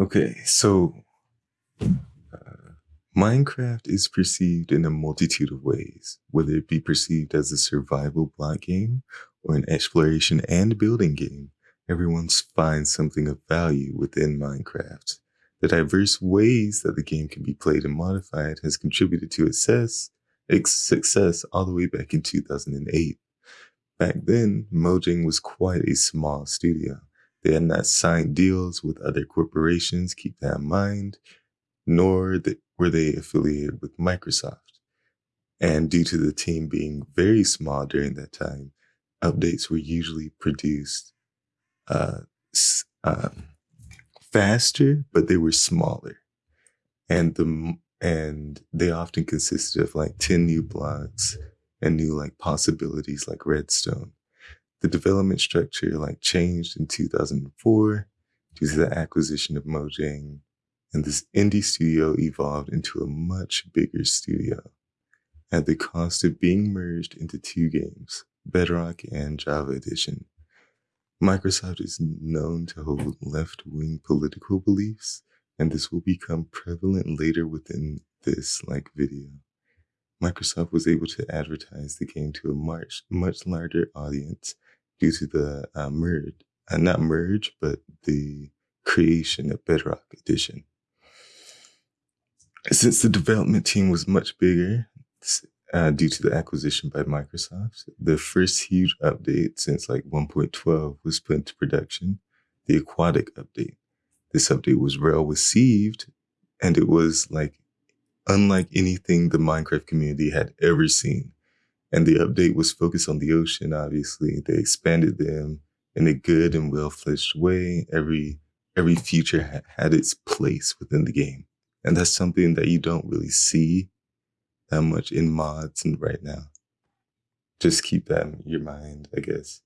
Okay, so uh, Minecraft is perceived in a multitude of ways, whether it be perceived as a survival block game or an exploration and building game. Everyone finds something of value within Minecraft. The diverse ways that the game can be played and modified has contributed to its success, its success all the way back in 2008. Back then, Mojang was quite a small studio. They had not signed deals with other corporations, keep that in mind, nor were they affiliated with Microsoft. And due to the team being very small during that time, updates were usually produced uh, um, faster, but they were smaller. And the and they often consisted of like 10 new blocks and new like possibilities like redstone. The development structure like changed in 2004 due to the acquisition of Mojang, and this indie studio evolved into a much bigger studio at the cost of being merged into two games, Bedrock and Java Edition. Microsoft is known to hold left-wing political beliefs, and this will become prevalent later within this like video. Microsoft was able to advertise the game to a much much larger audience due to the uh, merge, uh, not merge, but the creation of Bedrock Edition. Since the development team was much bigger uh, due to the acquisition by Microsoft, the first huge update since like 1.12 was put into production, the Aquatic update. This update was well received and it was like unlike anything the Minecraft community had ever seen. And the update was focused on the ocean, obviously. They expanded them in a good and well-fledged way. Every every feature ha had its place within the game. And that's something that you don't really see that much in mods and right now. Just keep that in your mind, I guess.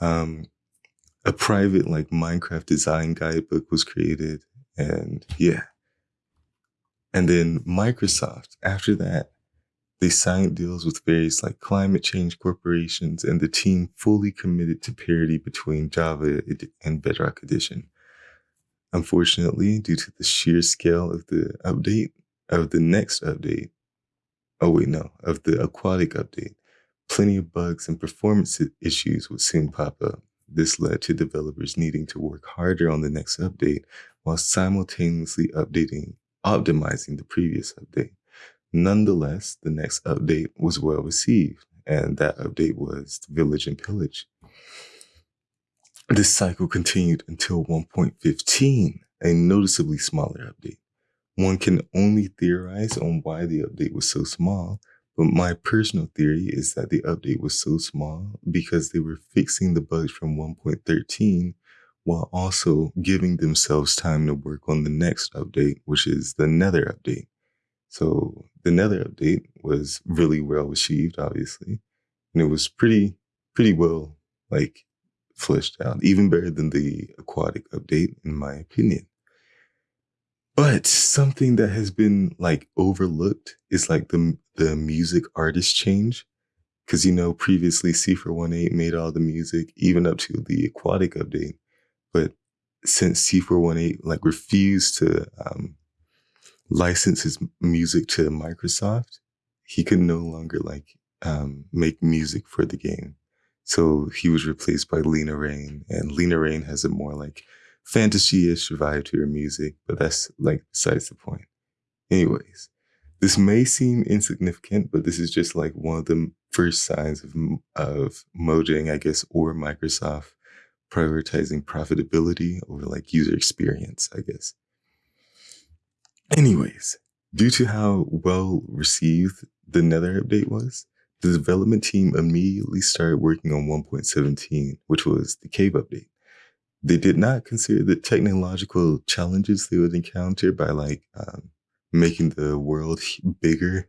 Um, a private like Minecraft design guidebook was created and yeah. And then Microsoft, after that, they signed deals with various like climate change corporations and the team fully committed to parity between Java and Bedrock Edition. Unfortunately, due to the sheer scale of the update, of the next update, oh wait, no, of the aquatic update, plenty of bugs and performance issues would soon pop up. This led to developers needing to work harder on the next update while simultaneously updating, optimizing the previous update. Nonetheless, the next update was well received, and that update was Village and Pillage. This cycle continued until 1.15, a noticeably smaller update. One can only theorize on why the update was so small, but my personal theory is that the update was so small because they were fixing the bugs from 1.13 while also giving themselves time to work on the next update, which is the Nether update. So the Nether update was really well received, obviously, and it was pretty, pretty well like fleshed out, even better than the aquatic update, in my opinion. But something that has been like overlooked is like the the music artist change. Cause you know, previously C418 made all the music, even up to the aquatic update. But since C418 like refused to um, license his music to Microsoft, he could no longer like um, make music for the game. So he was replaced by Lena Raine, and Lena Raine has a more like fantasy-ish vibe to her music, but that's like besides the point. Anyways, this may seem insignificant, but this is just like one of the first signs of of Mojang, I guess, or Microsoft prioritizing profitability over like user experience, I guess. Anyways, due to how well received the Nether update was, the development team immediately started working on 1.17, which was the cave update. They did not consider the technological challenges they would encounter by like um, making the world bigger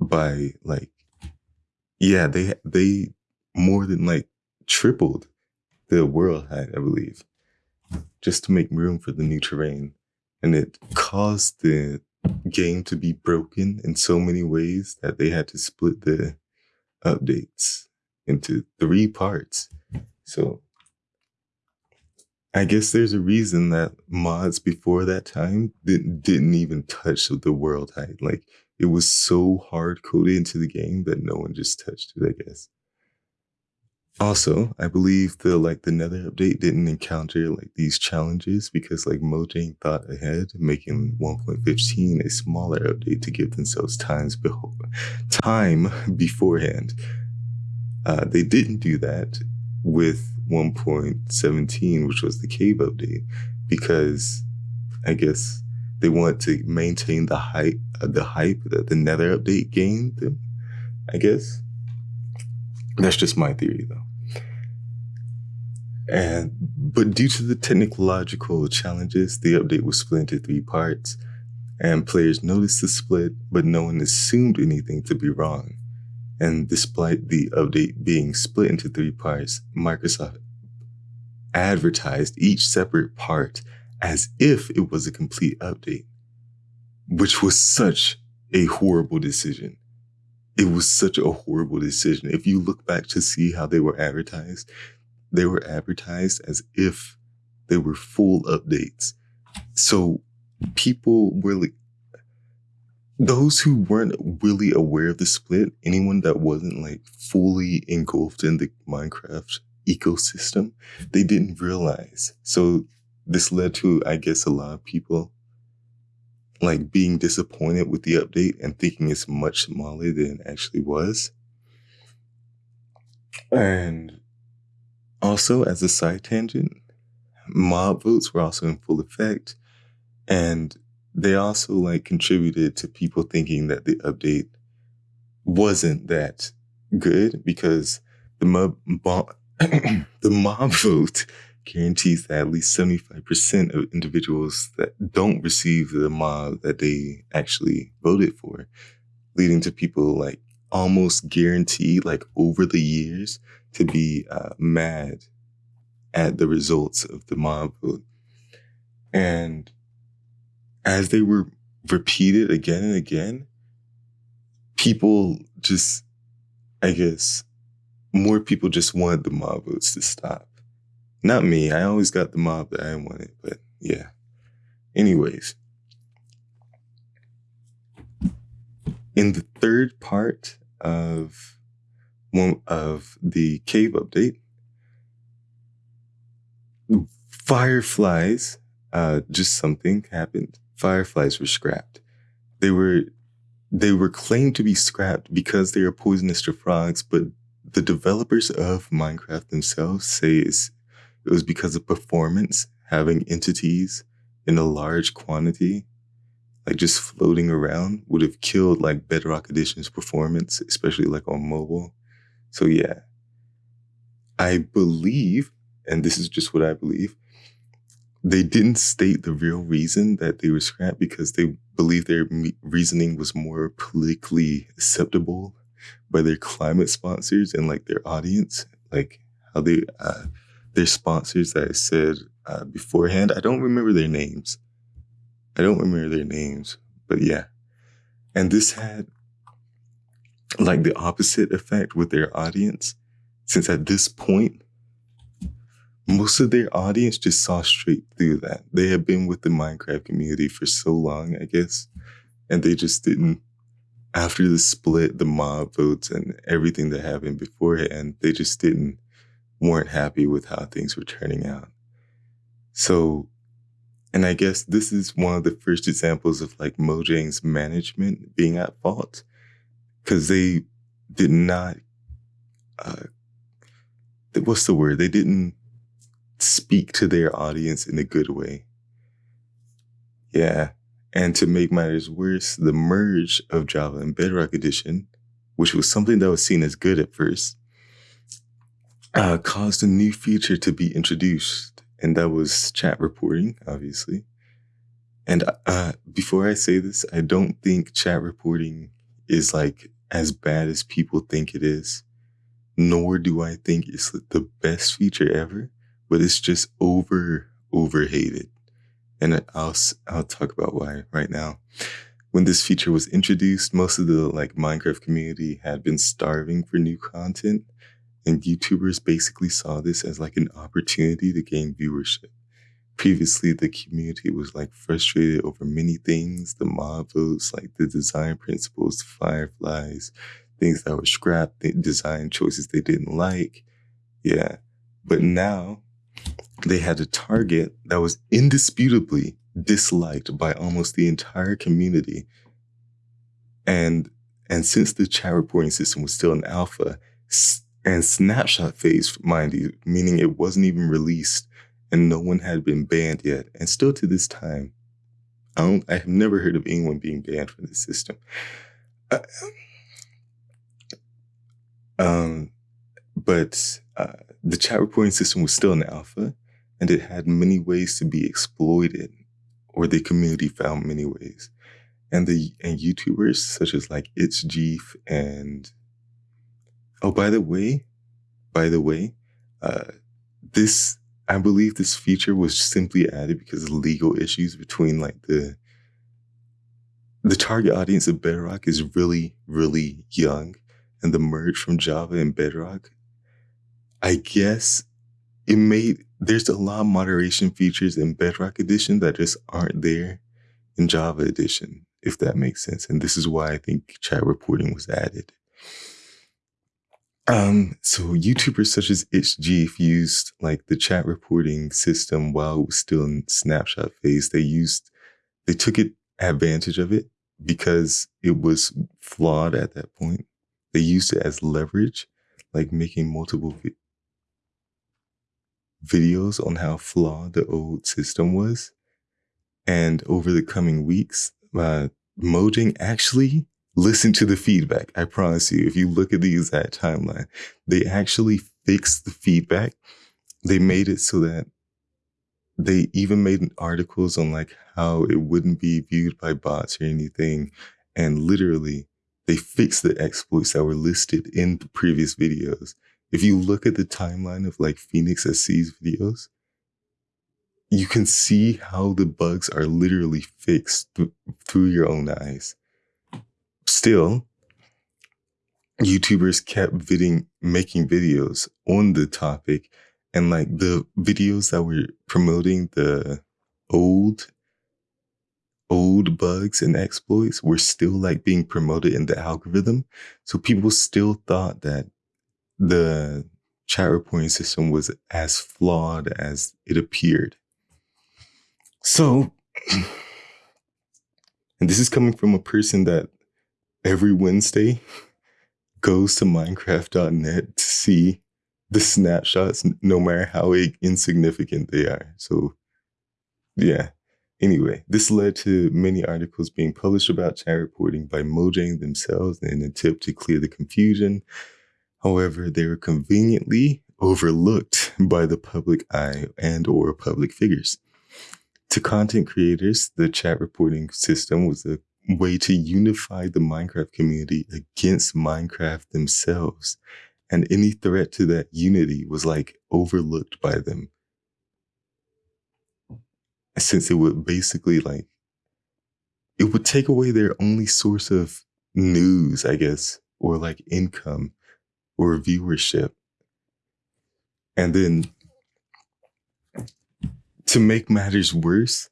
by like, yeah, they, they more than like tripled the world height, I believe, just to make room for the new terrain and it caused the game to be broken in so many ways that they had to split the updates into three parts. So I guess there's a reason that mods before that time didn't didn't even touch the world height. Like it was so hard coded into the game that no one just touched it, I guess. Also, I believe the like the Nether update didn't encounter like these challenges because like Mojang thought ahead, making 1.15 a smaller update to give themselves times beho- time beforehand. Uh, they didn't do that with 1.17, which was the cave update, because I guess they want to maintain the hype, uh, the hype that the Nether update gained. I guess that's just my theory, though. And but due to the technological challenges, the update was split into three parts, and players noticed the split, but no one assumed anything to be wrong. And despite the update being split into three parts, Microsoft advertised each separate part as if it was a complete update, which was such a horrible decision. It was such a horrible decision. If you look back to see how they were advertised, they were advertised as if they were full updates. So people were like, those who weren't really aware of the split, anyone that wasn't like fully engulfed in the Minecraft ecosystem, they didn't realize. So this led to, I guess, a lot of people like being disappointed with the update and thinking it's much smaller than it actually was. And also, as a side tangent, mob votes were also in full effect. And they also like contributed to people thinking that the update wasn't that good because the mob, the mob vote guarantees that at least 75% of individuals that don't receive the mob that they actually voted for, leading to people like almost guaranteed, like over the years, to be uh, mad at the results of the mob vote. And as they were repeated again and again, people just, I guess, more people just wanted the mob votes to stop. Not me. I always got the mob that I wanted, but yeah. Anyways, in the third part of one of the cave update, fireflies, uh, just something happened. Fireflies were scrapped. They were they were claimed to be scrapped because they are poisonous to frogs, but the developers of Minecraft themselves say it was because of performance, having entities in a large quantity, like just floating around, would have killed like Bedrock Edition's performance, especially like on mobile. So yeah, I believe, and this is just what I believe, they didn't state the real reason that they were scrapped because they believed their reasoning was more politically acceptable by their climate sponsors and like their audience, like how they, uh, their sponsors that I said uh, beforehand. I don't remember their names. I don't remember their names, but yeah. And this had like the opposite effect with their audience, since at this point, most of their audience just saw straight through that. They had been with the Minecraft community for so long, I guess, and they just didn't. After the split, the mob votes, and everything that happened beforehand, they just didn't weren't happy with how things were turning out. So, and I guess this is one of the first examples of like Mojang's management being at fault because they did not. Uh, what's the word? They didn't speak to their audience in a good way. Yeah. And to make matters worse, the merge of Java and Bedrock Edition, which was something that was seen as good at first, uh, caused a new feature to be introduced. And that was chat reporting, obviously. And uh, before I say this, I don't think chat reporting is like as bad as people think it is, nor do I think it's the best feature ever but it's just over overhated. And I'll I'll talk about why right now. When this feature was introduced, most of the like Minecraft community had been starving for new content, and YouTubers basically saw this as like an opportunity to gain viewership. Previously the community was like frustrated over many things the mob votes like the design principles fireflies things that were scrapped the design choices they didn't like. Yeah. But now they had a target that was indisputably disliked by almost the entire community. And and since the chat reporting system was still in alpha and snapshot phase mind you meaning it wasn't even released and no one had been banned yet. And still to this time, I don't I have never heard of anyone being banned from this system. Uh, um, but uh, the chat reporting system was still in alpha, and it had many ways to be exploited, or the community found many ways. And the and YouTubers such as like It's Jeef and oh by the way, by the way, uh, this I believe this feature was simply added because of legal issues between like the the target audience of Bedrock is really, really young, and the merge from Java and Bedrock, I guess it made there's a lot of moderation features in Bedrock Edition that just aren't there in Java Edition, if that makes sense. And this is why I think chat reporting was added. Um, so YouTubers such as ItchGeef used like the chat reporting system while it was still in snapshot phase. They used, they took it advantage of it because it was flawed at that point. They used it as leverage, like making multiple vi- videos on how flawed the old system was. And over the coming weeks, uh, Mojang actually listen to the feedback. I promise you, if you look at the exact timeline, they actually fixed the feedback. They made it so that they even made articles on like how it wouldn't be viewed by bots or anything. And literally, they fixed the exploits that were listed in the previous videos. If you look at the timeline of like PhoenixSC's videos, you can see how the bugs are literally fixed th- through your own eyes still, YouTubers kept making videos on the topic, and like the videos that were promoting the old old bugs and exploits were still like being promoted in the algorithm. So people still thought that the chat reporting system was as flawed as it appeared. So, and this is coming from a person that every Wednesday goes to Minecraft.net to see the snapshots, no matter how insignificant they are. So, yeah. Anyway, this led to many articles being published about chat reporting by Mojang themselves in an attempt to clear the confusion. However, they were conveniently overlooked by the public eye and or public figures. To content creators, the chat reporting system was a way to unify the Minecraft community against Minecraft themselves. And any threat to that unity was like overlooked by them. Since it would basically like, it would take away their only source of news, I guess, or like income or viewership. And then to make matters worse,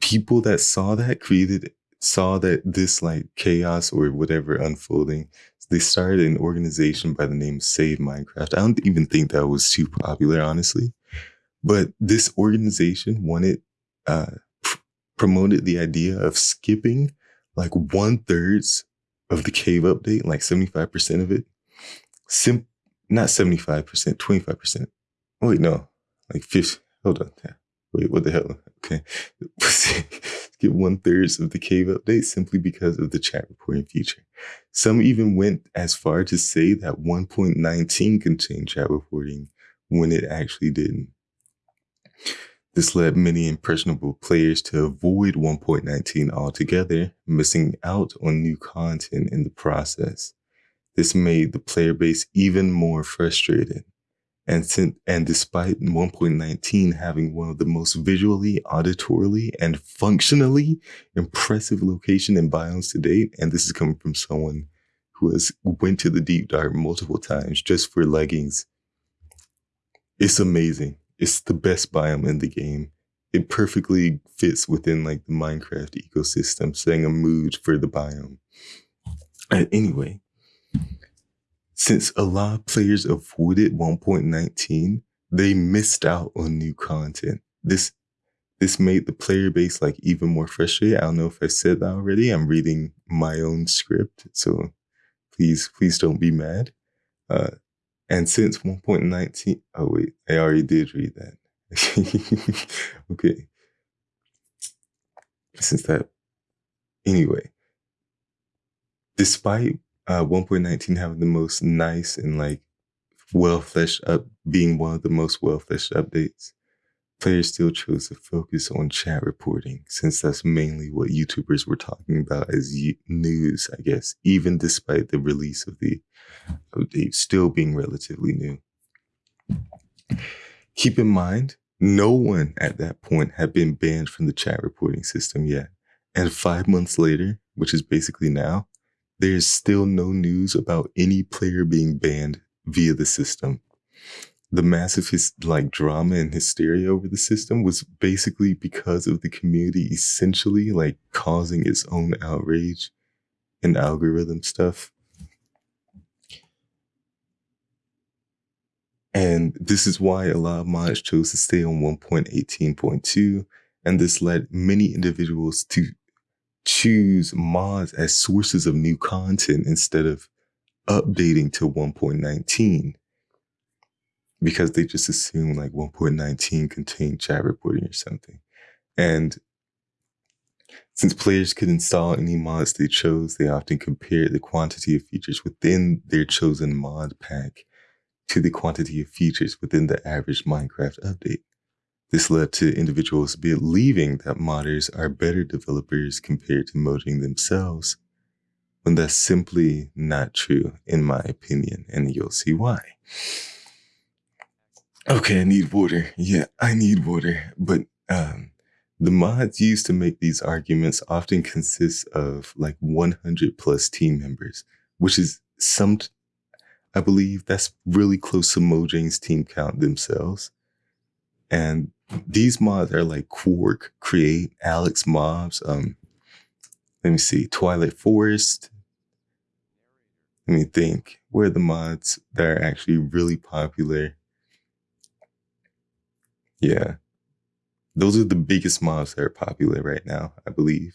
people that saw that created saw that this like chaos or whatever unfolding, they started an organization by the name Save Minecraft. I don't even think that was too popular, honestly. But this organization wanted, uh, pr- promoted the idea of skipping like one thirds of the cave update, like 75% of it. Sim- not 75%, 25%. wait, no, like 50. Hold on. Wait, what the hell? Okay. Get one third of the cave update simply because of the chat reporting feature. Some even went as far to say that 1.19 contained chat reporting when it actually didn't. This led many impressionable players to avoid 1.19 altogether, missing out on new content in the process. This made the player base even more frustrated and, since, and despite 1.19 having one of the most visually, auditorily, and functionally impressive location and biomes to date, and this is coming from someone who has went to the deep dark multiple times just for leggings. It's amazing. It's the best biome in the game. it perfectly fits within like the Minecraft ecosystem, setting a mood for the biome. And anyway, since a lot of players avoided 1.19, they missed out on new content. This this made the player base like even more frustrated. I don't know if I said that already. I'm reading my own script, so please please don't be mad. Uh, and since 1.19, oh wait, I already did read that. okay. Since that, anyway, despite uh, 1.19 having the most nice and like well fleshed up, being one of the most well fleshed updates, players still chose to focus on chat reporting since that's mainly what YouTubers were talking about as news, I guess, even despite the release of the update still being relatively new. Keep in mind, no one at that point had been banned from the chat reporting system yet. And five months later, which is basically now, there's still no news about any player being banned via the system. The massive his, like drama and hysteria over the system was basically because of the community essentially like causing its own outrage and algorithm stuff. And this is why a lot of mods chose to stay on 1.18.2. And this led many individuals to choose mods as sources of new content instead of updating to 1.19 because they just assume like 1.19 contained chat reporting or something. And since players could install any mods they chose, they often compared the quantity of features within their chosen mod pack to the quantity of features within the average Minecraft update. This led to individuals believing that modders are better developers compared to modding themselves, when that's simply not true, in my opinion, and you'll see why. Okay, I need water. Yeah, I need water. But um, the mods used to make these arguments often consist of like 100 plus team members, which is some, I believe that's really close to Mojang's team count themselves. And these mods are like Quark, Create, Alex Mobs. Um, let me see, Twilight Forest. Let me think. Where are the mods that are actually really popular? Yeah, those are the biggest mods that are popular right now, I believe.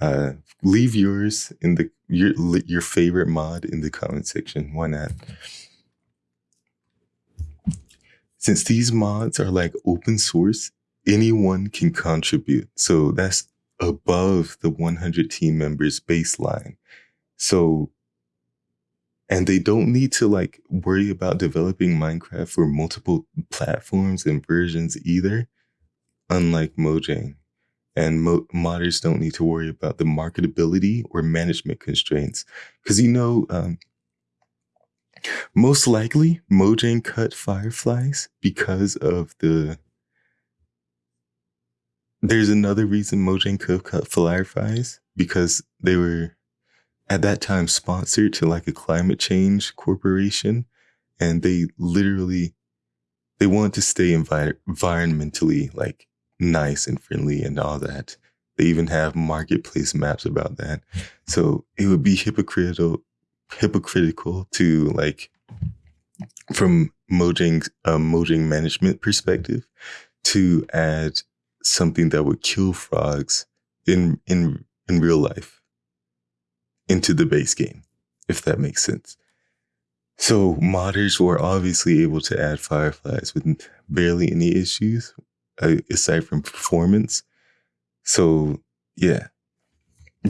Uh, leave yours in the your your favorite mod in the comment section. Why not? Since these mods are like open source, anyone can contribute. So that's above the 100 team members baseline. So, and they don't need to like worry about developing Minecraft for multiple platforms and versions either, unlike Mojang. And mo- modders don't need to worry about the marketability or management constraints. Because you know, um, most likely, Mojang cut Fireflies because of the. There's another reason Mojang could cut Fireflies because they were at that time sponsored to like a climate change corporation, and they literally they wanted to stay envi- environmentally like nice and friendly and all that. They even have marketplace maps about that. So it would be hypocritical hypocritical to like from Mojang um, Mojang management perspective to add something that would kill frogs in in in real life into the base game, if that makes sense. So modders were obviously able to add fireflies with barely any issues uh, aside from performance. So yeah,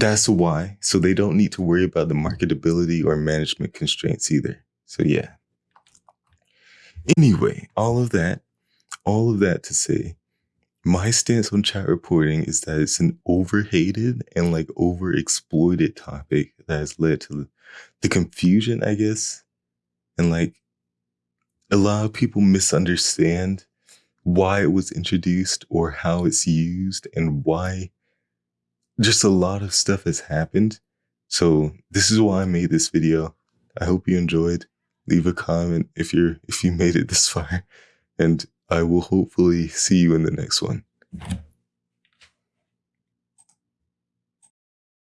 that's why. So they don't need to worry about the marketability or management constraints either. So yeah. Anyway, all of that, all of that to say, my stance on chat reporting is that it's an overhated and like overexploited topic that has led to the confusion, I guess. And like a lot of people misunderstand why it was introduced or how it's used and why just a lot of stuff has happened. So this is why I made this video. I hope you enjoyed. Leave a comment if you're if you made it this far. And I will hopefully see you in the next one.